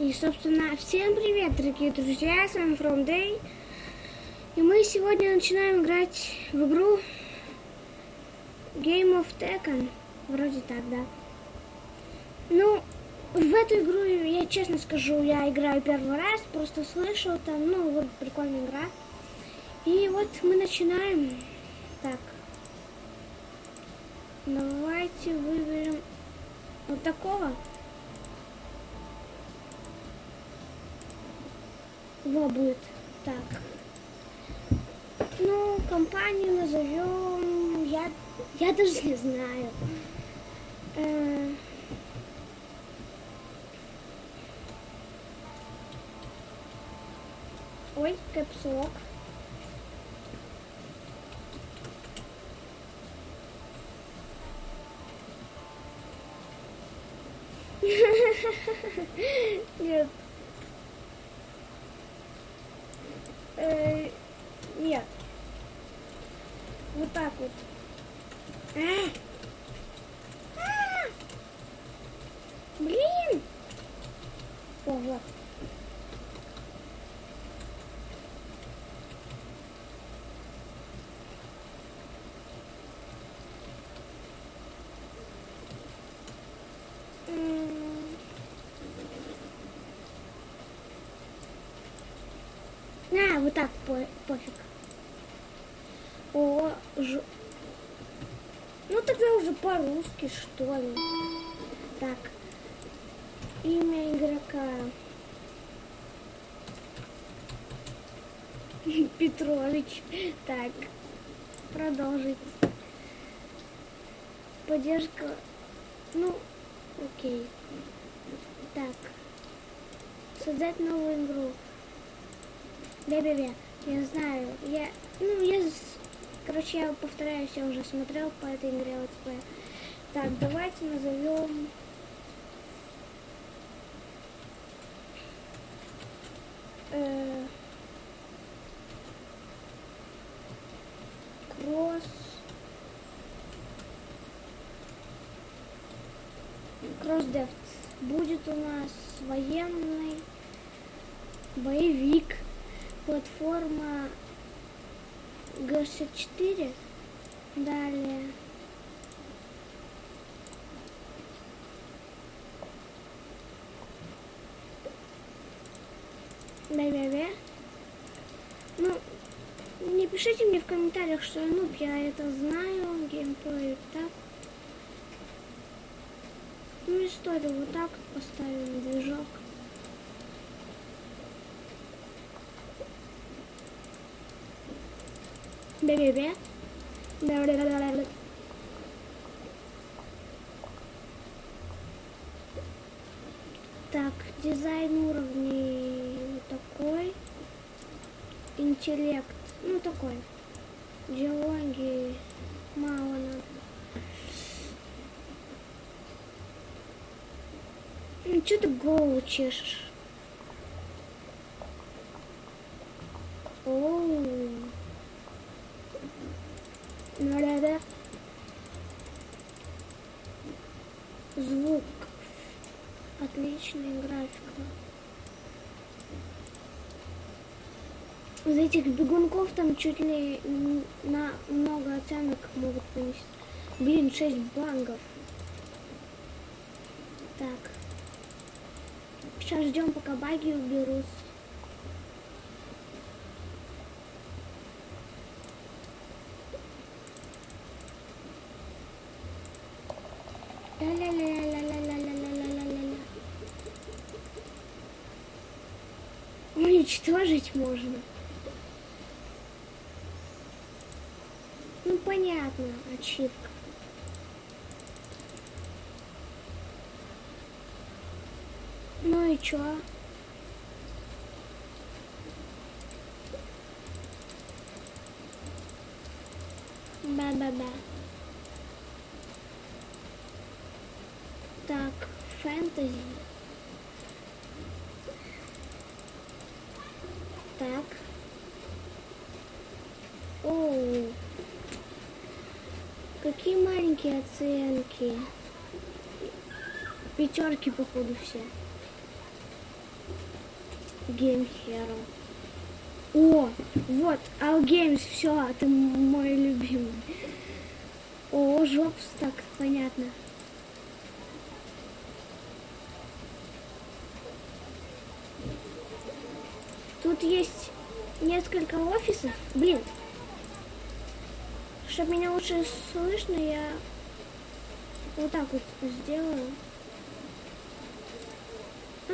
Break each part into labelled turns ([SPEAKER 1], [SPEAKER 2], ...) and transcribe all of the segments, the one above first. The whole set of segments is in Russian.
[SPEAKER 1] И, собственно, всем привет, дорогие друзья, с вами From Day. И мы сегодня начинаем играть в игру Game of Tekken. Вроде так, да. Ну, в эту игру, я честно скажу, я играю первый раз, просто слышал там, ну, вот прикольная игра. И вот мы начинаем. Так. Давайте выберем вот такого. Во будет. Так. Ну, компанию назовем. Я, я даже не знаю. Э, Ой, капсулок. Нет. Э, нет. Вот так вот. А! А! Блин! О. М. А, вот так по- пофиг. О, ж... Ну тогда уже по-русски, что ли. Так. Имя игрока. Петрович. Так. Продолжить. Поддержка. Ну, окей. Так. Создать новую игру. Бе-бе-бе. Я знаю. Я, ну, я, короче, я повторяюсь, я уже смотрел по этой игре летсплей. Так, давайте назовем... э, Кросс... Кроссдефт. Будет у нас военный боевик. Платформа Г-64. Далее. Бе-бе-бе. Ну, не пишите мне в комментариях, что я нуб, я это знаю, геймплей так. Ну, историю вот так вот поставим, движок. Бе-бе-бе. Бе-бе-бе-бе-бе. Так, дизайн уровней такой. Интеллект, ну такой. Диалоги мало надо. Ну, что ты голову чешешь? Оу. Да-да-да. Звук. Отличная графика. Из этих бегунков там чуть ли на много оценок могут понести. Блин, 6 бангов. Так. Сейчас ждем, пока баги уберутся. Уничтожить можно. Ну понятно, ачивка. Чё? Ба-ба-ба. Так, фэнтези. Так. Оу. Какие маленькие оценки. Пятерки, походу, все. Game Hero. О, вот, All Games, все, это мой любимый. О, жопс, так, понятно. Тут есть несколько офисов. Блин, чтобы меня лучше слышно, я вот так вот сделаю.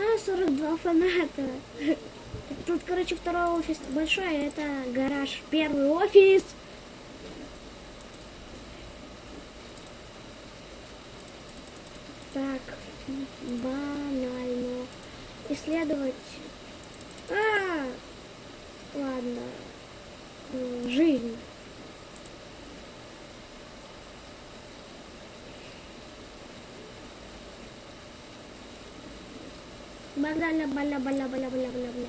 [SPEAKER 1] А, 42 фаната. Тут, короче, второй офис большой, а это гараж. Первый офис. Так, банально. Исследовать. А, ладно. Жизнь. Баля, баля, баля, баля, баля, баля, баля.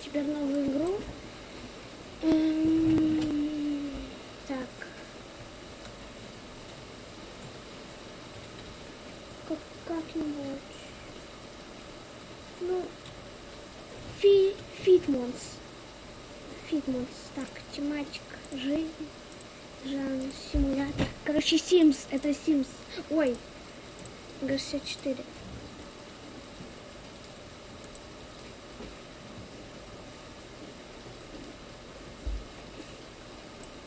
[SPEAKER 1] Теперь новую игру. Эм, Так. Как, как-нибудь. Ну, фи, фитмонс. Фитмонс. Так, тематика, жизнь, жанр, симулятор. Короче, Sims. Это Sims. Ой, ГС-4.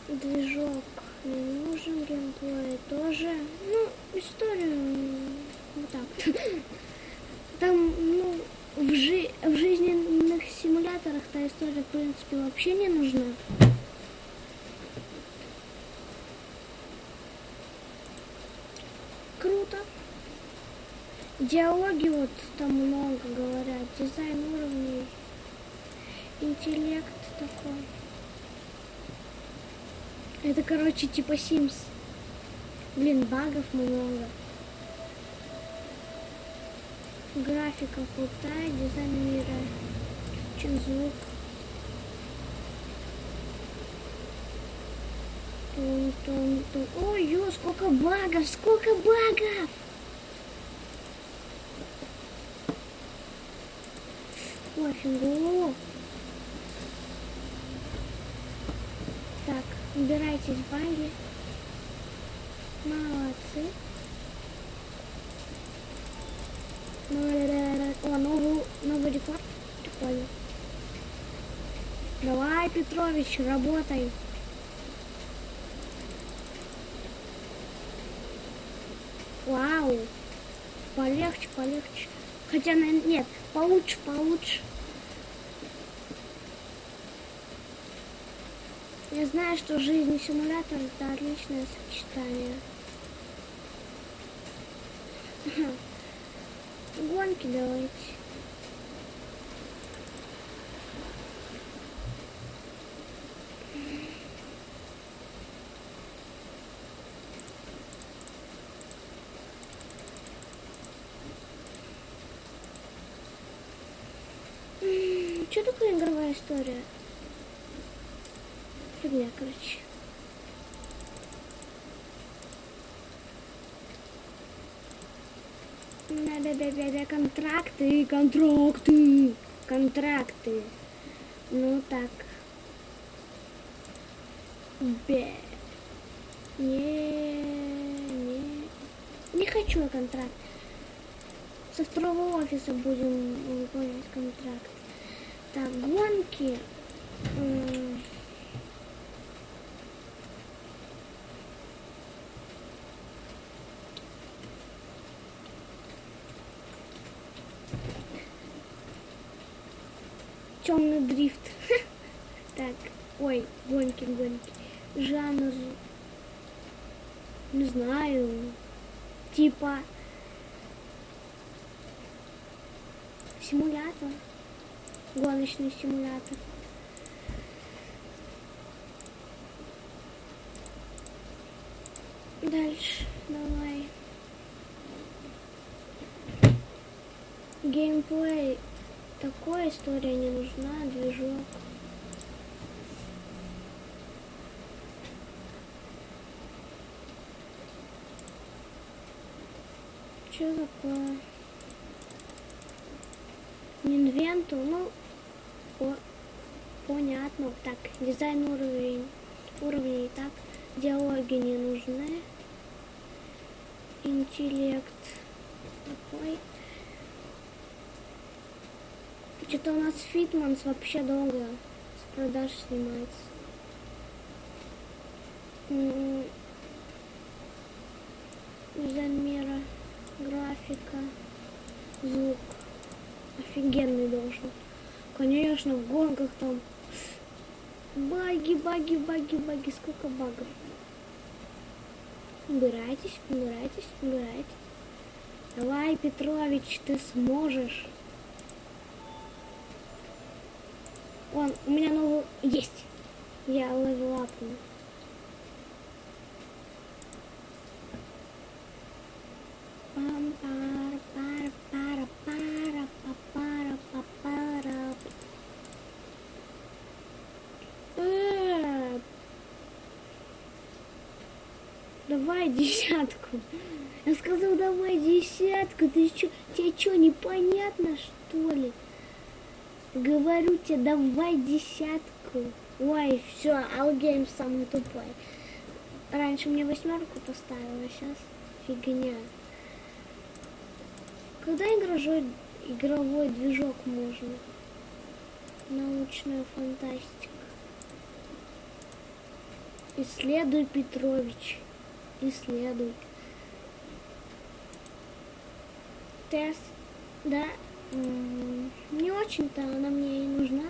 [SPEAKER 1] Движок не нужен, геймплей тоже. Ну, историю вот так. Там, ну, в, жи в жизненных симуляторах та история, в принципе, вообще не нужна. Диалоги вот там много говорят, дизайн уровней, интеллект такой. Это, короче, типа Sims. Блин, багов много. Графика крутая, дизайн мира. Чем звук. Тун, тун, тун. Ой, ё, сколько багов, сколько багов! Офигу. Так, убирайтесь баги. Молодцы. О, новый, новый рекорд. Прикольно. Давай, Петрович, работай. Вау. Полегче, полегче. Хотя, нет, получше, получше. Я знаю, что жизнь и симулятор это отличное сочетание. Гонки давайте. Что такое игровая история? Фигня, короче. Да-да-да-да, контракты, контракты, контракты. Ну так. Бе. Не, не. Не хочу я контракт. Со второго офиса будем выполнять контракт. Так, гонки. М, Темный дрифт. Так, ой, гонки, гонки. Жанр. Не знаю. Типа симулятор. Гоночный симулятор. Дальше, давай. Геймплей. Такой история не нужна, движок. Что такое? Инвенту, ну, о, понятно. Так, дизайн уровень, уровней, так, диалоги не нужны. Интеллект такой. Что-то у нас Фитманс вообще долго с продаж снимается. М, Дизайн мира, графика, звук. Офигенный должен. Конечно, в гонках там баги, баги, баги, баги. Сколько багов? Убирайтесь, убирайтесь, убирайтесь. Давай, Петрович, ты сможешь. Вон, у меня новый есть. Я левел что, непонятно, что ли? Говорю тебе, давай десятку. Ой, все, Алгейм самый тупой. Раньше мне восьмерку поставила, а сейчас фигня. Когда игровой, игровой движок можно? Научная фантастика. Исследуй, Петрович. Исследуй. Тест, да, не очень-то она мне и нужна.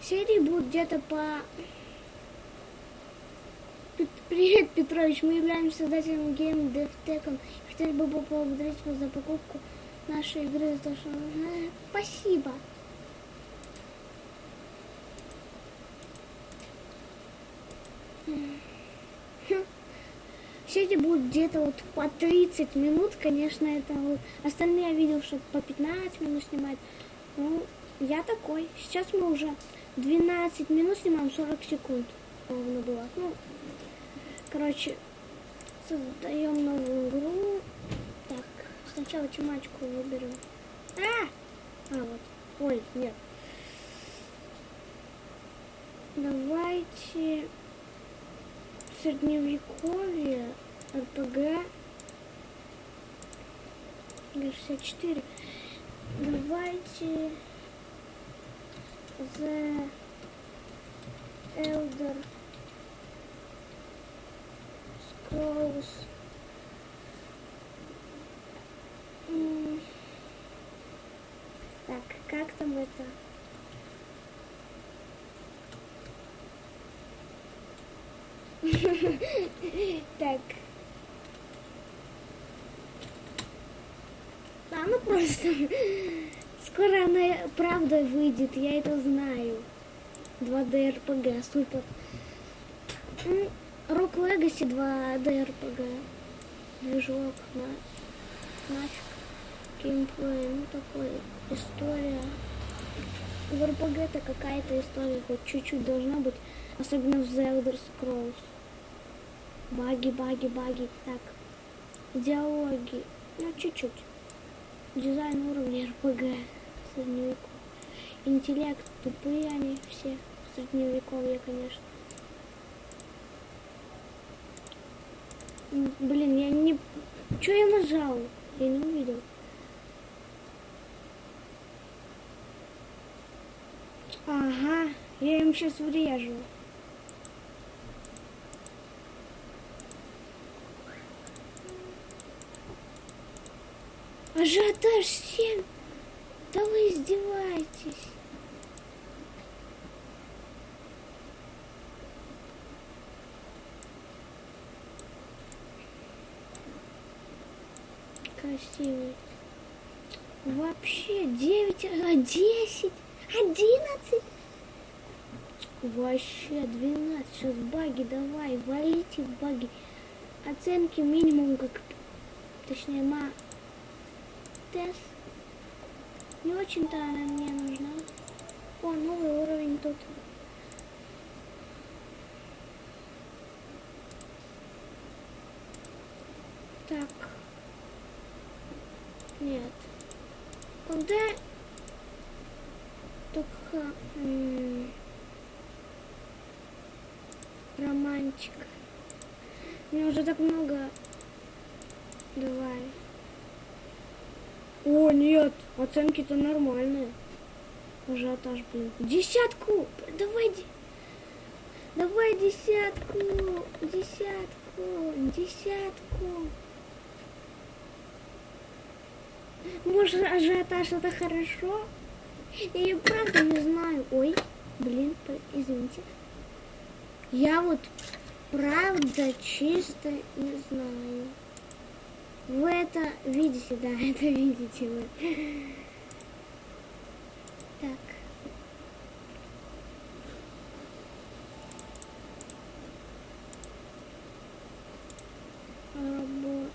[SPEAKER 1] Серии будут где-то по... Привет, Петрович, мы являемся создателем Game DevTech. Хотели бы поблагодарить вас за покупку нашей игры. За то, что... Спасибо. Серии будут где-то вот по 30 минут, конечно, это вот. Остальные я видел, что по 15 минут снимают. Ну, я такой. Сейчас мы уже 12 минут снимаем, 40 секунд. Ровно было. Ну, короче, создаем новую игру. Так, сначала тематику выберем. А! А, вот. Ой, нет. Давайте средневековье, РПГ, 64. Давайте The Elder Scrolls. Так, как там это? Так. Да, ну просто. Скоро она правда выйдет, я это знаю. 2D RPG, супер. Rock Legacy 2D RPG. Движок на нафиг. Геймплей, ну такой, история. В RPG это какая-то история, хоть чуть-чуть должна быть. Особенно в The Elder Scrolls. Баги, баги, баги. Так. Диалоги. Ну, чуть-чуть. Дизайн уровня РПГ. Средневековье. Интеллект. Тупые они все. Средневековье, конечно. Блин, я не... Че я нажал? Я не увидел. Ага, я им сейчас врежу. Ажиотаж 7. Да вы издеваетесь. Красивый. Вообще 9, а 10, 11. Вообще 12. Сейчас баги давай, валите баги. Оценки минимум как... Точнее, ма... Тест. Не очень-то она мне нужна. О, новый уровень тут. Так. Нет. Когда только м, романтик. Мне уже так много. Давай. О, нет, оценки-то нормальные. Ажиотаж, блин. Десятку! Давай, давай десятку! Десятку! Десятку! Может, ажиотаж это хорошо? Я и правда не знаю. Ой, блин, извините. Я вот правда чисто не знаю. Вы это видите, да, это видите вы. Так. Работа.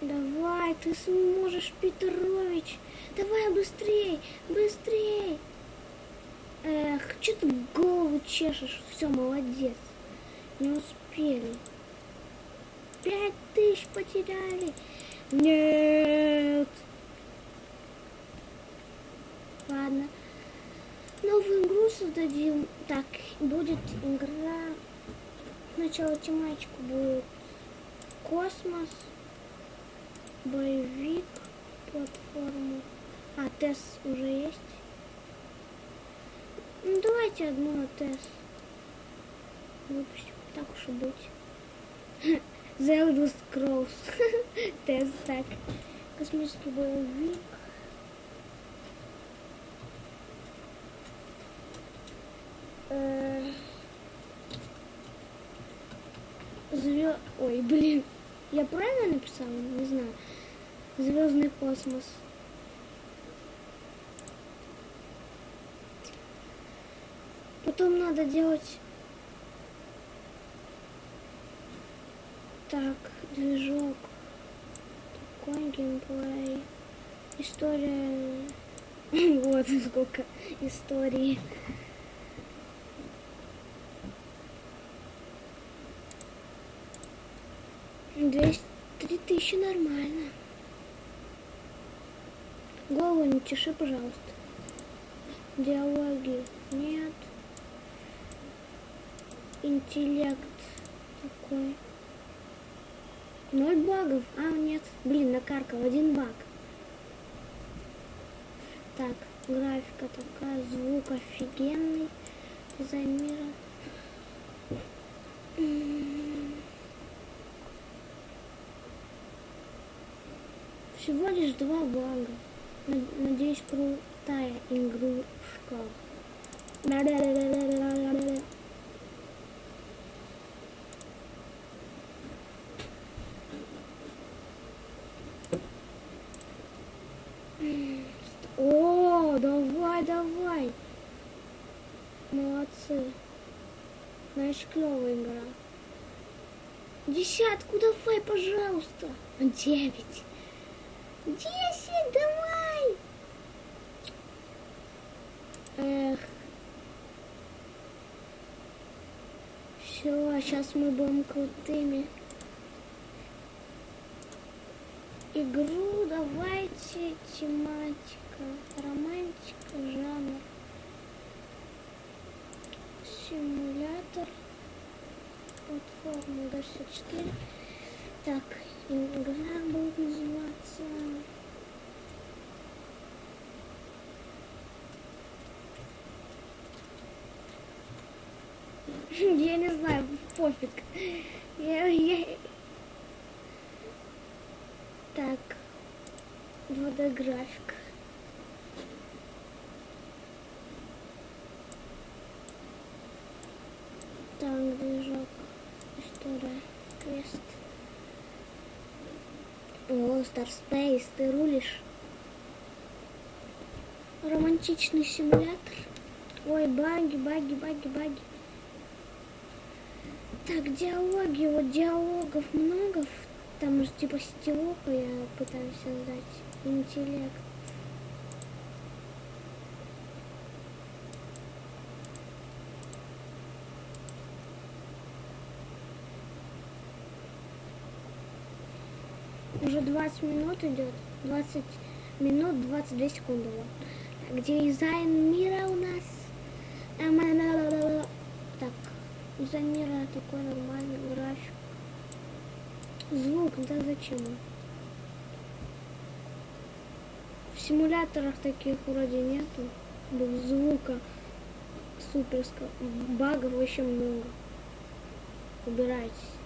[SPEAKER 1] Давай, ты сможешь, Петрович. Давай быстрей, быстрей. Эх, что ты голову чешешь? Все, молодец. Не успели. Пять тысяч потеряли. Нет. Ладно. Новую игру создадим. Так, будет игра. Сначала тематику будет космос, боевик, платформу. А, тест уже есть. Ну, давайте одну тест выпустим. Так уж и быть. The Elder Scrolls. Тест так. Космический боевик. Звезд... Ой, блин. Я правильно написала? Не знаю. Звездный космос. Потом надо делать... Так, движок. Такой геймплей. История... вот сколько истории. Двести три тысячи нормально. Голову не чеши, пожалуйста. Диалоги нет. Интеллект такой. Ноль багов. А, нет. Блин, накаркал. Один баг. Так, графика такая, звук офигенный. Дизайн мира. Всего лишь два бага. Над- Надеюсь, крутая игрушка. Да-да-да-да-да-да-да. О, давай, давай. Молодцы. Значит, клевая игра. Десятку давай, пожалуйста. Девять. Десять, давай. Эх. Все, сейчас мы будем крутыми. Игру давайте тематика, романтика, жанр, симулятор, платформа до 64. Так, игра будет называться... Я не знаю, пофиг. Я, я... Так, 2D график. Так, движок, история, квест. О, Star Space, ты рулишь. Романтичный симулятор. Ой, баги, баги, баги, баги. Так, диалоги, вот диалогов много Там же типа сетевуху я пытаюсь создать. Интеллект. Уже 20 минут идет. 20 минут 22 секунды. Где дизайн мира у нас? Так, дизайн мира такой нормальный график. Звук, да зачем? В симуляторах таких вроде нету. Звука суперского. Багов вообще много. Убирайтесь.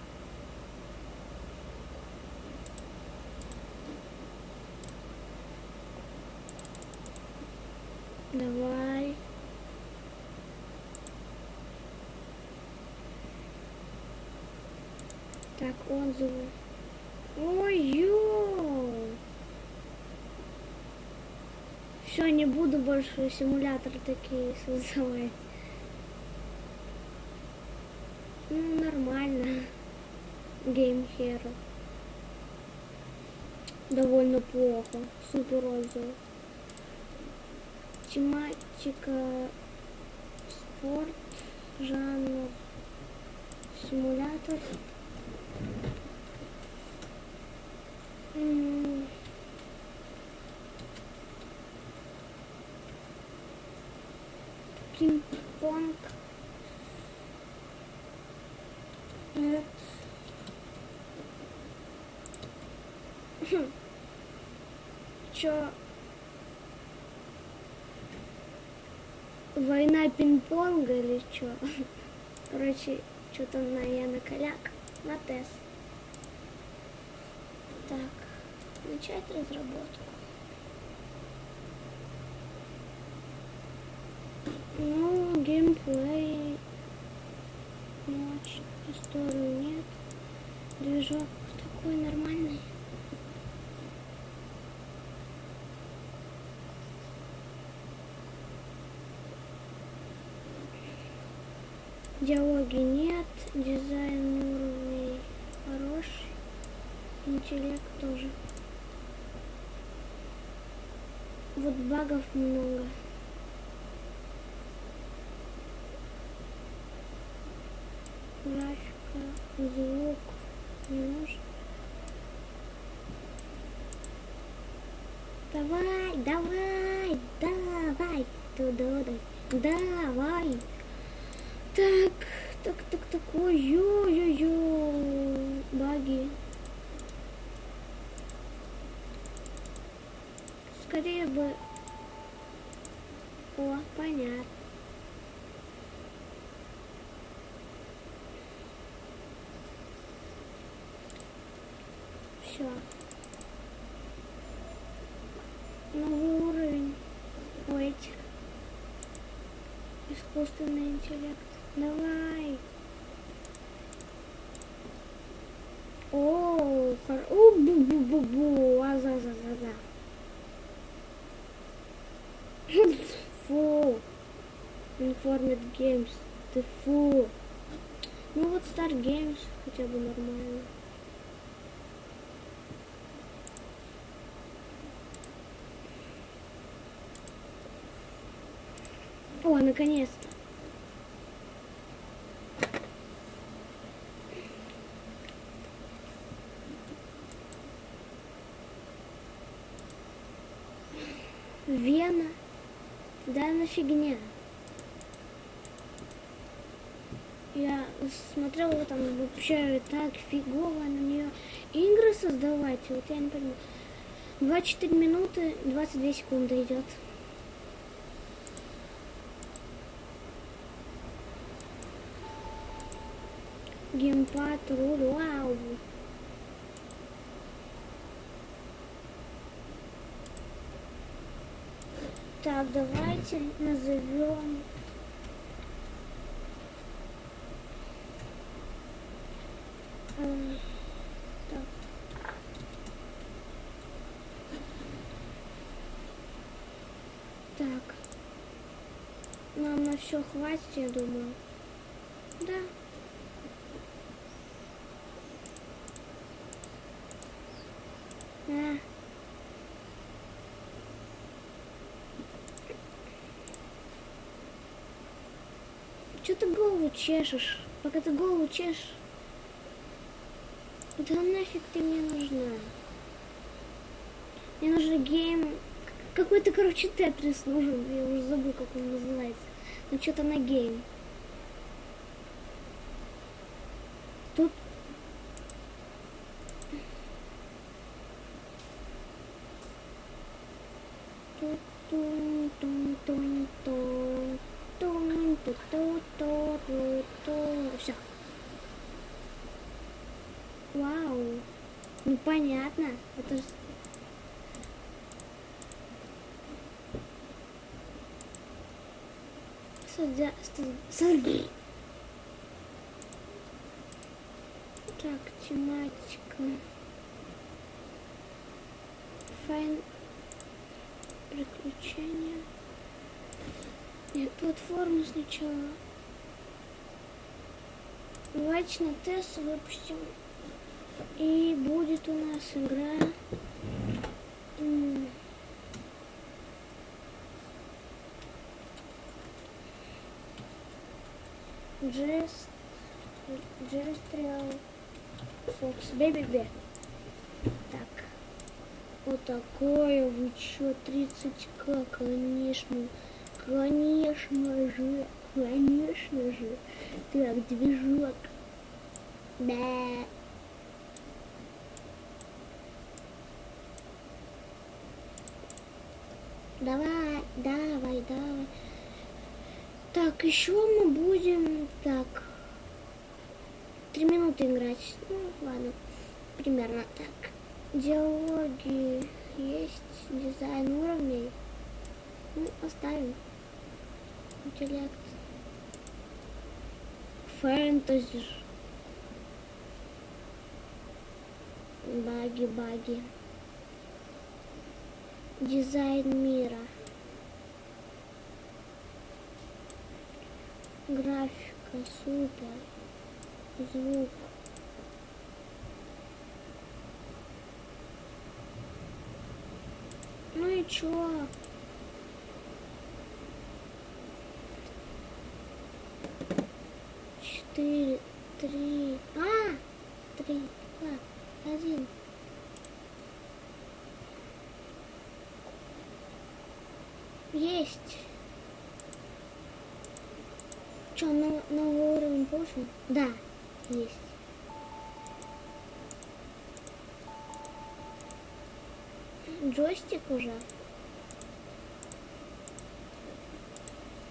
[SPEAKER 1] Давай. Так, отзывы. Ой-ё! Все, не буду больше симуляторы такие создавать. Ну, нормально. Game Hero. Довольно плохо. Супер отзывы. Тематика спорт, жанр симулятор. Пинг-понг. Нет. Хм. Чё? Война пинг-понга или что? Короче, что-то на я на коляк, на тест. Так, начать разработку. Ну, геймплей. Ночь, историю нет. Движок такой нормальный. Диалоги нет, дизайн уровней хороший, интеллект тоже. Вот багов много. Графика, звук не нужен. Давай, давай, давай, туда, давай. Так, так, так, так, ой, ё, ё, ё, баги. Скорее бы... О, понятно. Все. Новый уровень у этих. Искусственный интеллект. Давай. О, хор... О, бу-бу-бу-бу. А за за за за. Фу. Informed Games. Ты фу. Ну вот Games хотя бы нормально. О, наконец-то. Вена. Да на фигня. Я смотрела там вообще так фигово на нее игры создавать. Вот я не понимаю. 24 минуты 22 секунды идет. Геймпад, руль, вау. Так, давайте назовем. Так. Нам на все хватит, я думаю. Да. Да. Че ты голову чешешь? Пока ты голову чешешь. Да нафиг ты мне нужна? Мне нужен game какой-то, короче, тетрис нужен. Я уже забыл, как он называется. Ну, что-то на game. Тут... Все. Вау. Ну понятно. Это же Садя... Так, тематика. Файн... Приключения. Нет, платформу сначала. Давайте на тест выпустим. И будет у нас игра... Real Fox Baby Bear. Так. Вот такое вы чё, 30к, конечно. Конечно же, конечно же. Так, движок. Да. Давай, давай, давай. Так, еще мы будем так. Три минуты играть. Ну, ладно. Примерно так. Диалоги есть, дизайн уровней. Ну, оставим. Интеллект. Фэнтези. Баги, баги. Дизайн мира. Графика, супер. Звук. Ну и чё? Четыре, три, а, три, два, один. Есть. Что, на, новый уровень получен? Да, есть. Джойстик уже.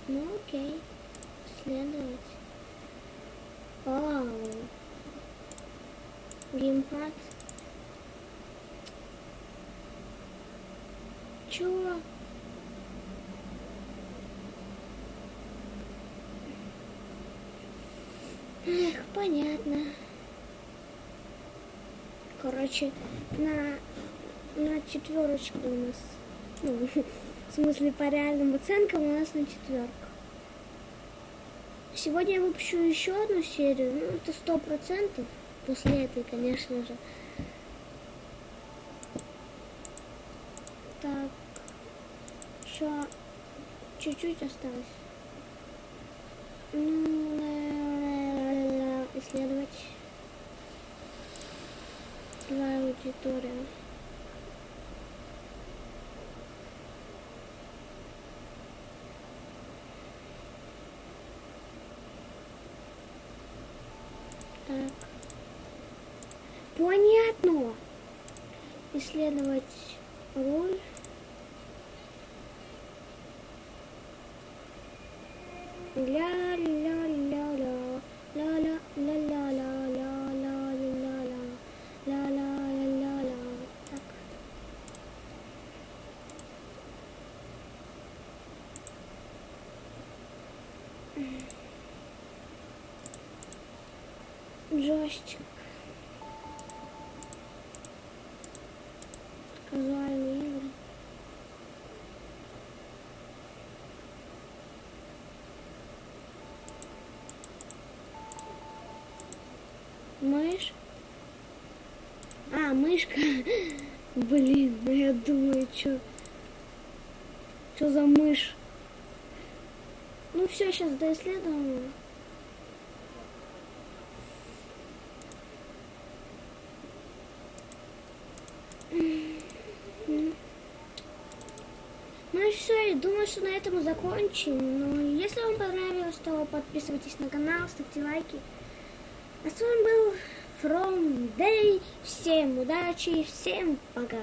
[SPEAKER 1] Ну окей. Следовать. Вау. Геймпад. Чего? Эх, понятно. Короче, на, на четверочку у нас. Ну, в смысле, по реальным оценкам у нас на четверку. Сегодня я выпущу еще одну серию. Ну, это сто процентов. После этой, конечно же. Так. Еще чуть-чуть осталось. Ну, исследовать твоя аудитория. Так. Понятно. Исследовать Джойстик. Казуальные игры. Мышь. А, мышка. Блин, ну я думаю, что... Что за мышь? Ну все, сейчас доисследуем. все, я думаю, что на этом мы закончим. Ну, если вам понравилось, то подписывайтесь на канал, ставьте лайки. А с вами был From Day. Всем удачи, всем пока.